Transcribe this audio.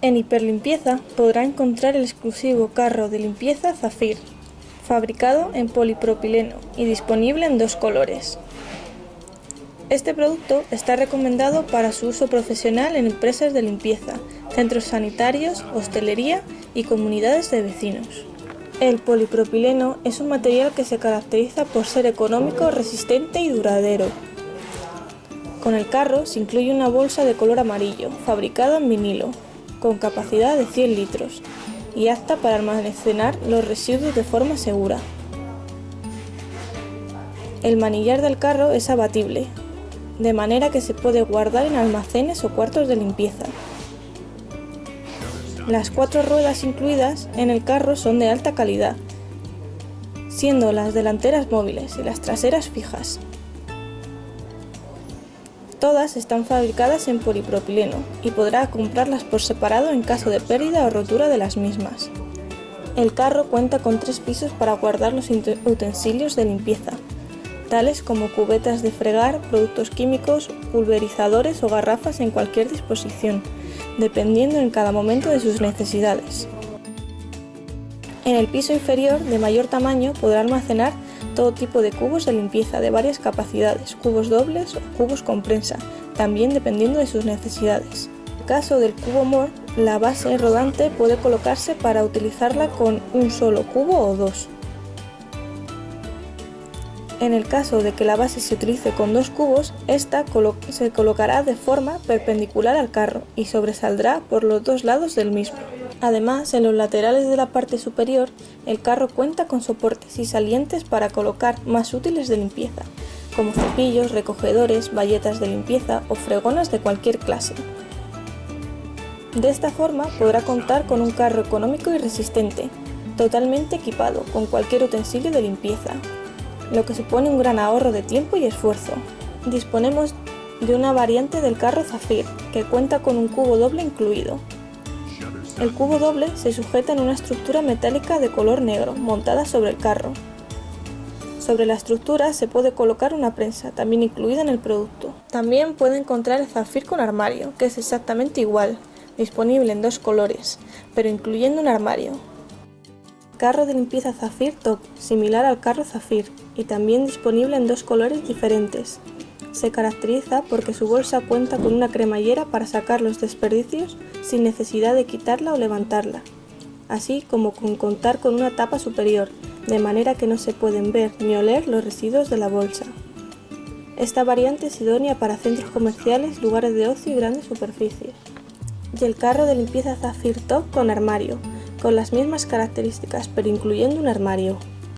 En Hiperlimpieza podrá encontrar el exclusivo carro de limpieza Zafir, fabricado en polipropileno y disponible en dos colores. Este producto está recomendado para su uso profesional en empresas de limpieza, centros sanitarios, hostelería y comunidades de vecinos. El polipropileno es un material que se caracteriza por ser económico, resistente y duradero. Con el carro se incluye una bolsa de color amarillo, fabricada en vinilo, con capacidad de 100 litros y apta para almacenar los residuos de forma segura. El manillar del carro es abatible, de manera que se puede guardar en almacenes o cuartos de limpieza. Las cuatro ruedas incluidas en el carro son de alta calidad, siendo las delanteras móviles y las traseras fijas. Todas están fabricadas en polipropileno y podrá comprarlas por separado en caso de pérdida o rotura de las mismas. El carro cuenta con tres pisos para guardar los utensilios de limpieza, tales como cubetas de fregar, productos químicos, pulverizadores o garrafas en cualquier disposición, dependiendo en cada momento de sus necesidades. En el piso inferior, de mayor tamaño, podrá almacenar todo tipo de cubos de limpieza de varias capacidades, cubos dobles o cubos con prensa, también dependiendo de sus necesidades. En el caso del cubo MOR, la base rodante puede colocarse para utilizarla con un solo cubo o dos. En el caso de que la base se utilice con dos cubos, esta se colocará de forma perpendicular al carro y sobresaldrá por los dos lados del mismo. Además, en los laterales de la parte superior, el carro cuenta con soportes y salientes para colocar más útiles de limpieza, como cepillos, recogedores, bayetas de limpieza o fregonas de cualquier clase. De esta forma podrá contar con un carro económico y resistente, totalmente equipado con cualquier utensilio de limpieza, lo que supone un gran ahorro de tiempo y esfuerzo. Disponemos de una variante del carro Zafir, que cuenta con un cubo doble incluido. El cubo doble se sujeta en una estructura metálica de color negro, montada sobre el carro. Sobre la estructura se puede colocar una prensa, también incluida en el producto. También puede encontrar el Zafir con armario, que es exactamente igual, disponible en dos colores, pero incluyendo un armario, Carro de limpieza Zafir Top, similar al carro Zafir, y también disponible en dos colores diferentes. Se caracteriza porque su bolsa cuenta con una cremallera para sacar los desperdicios sin necesidad de quitarla o levantarla, así como con contar con una tapa superior, de manera que no se pueden ver ni oler los residuos de la bolsa. Esta variante es idónea para centros comerciales, lugares de ocio y grandes superficies. Y el carro de limpieza Zafir Top con armario, con las mismas características pero incluyendo un armario.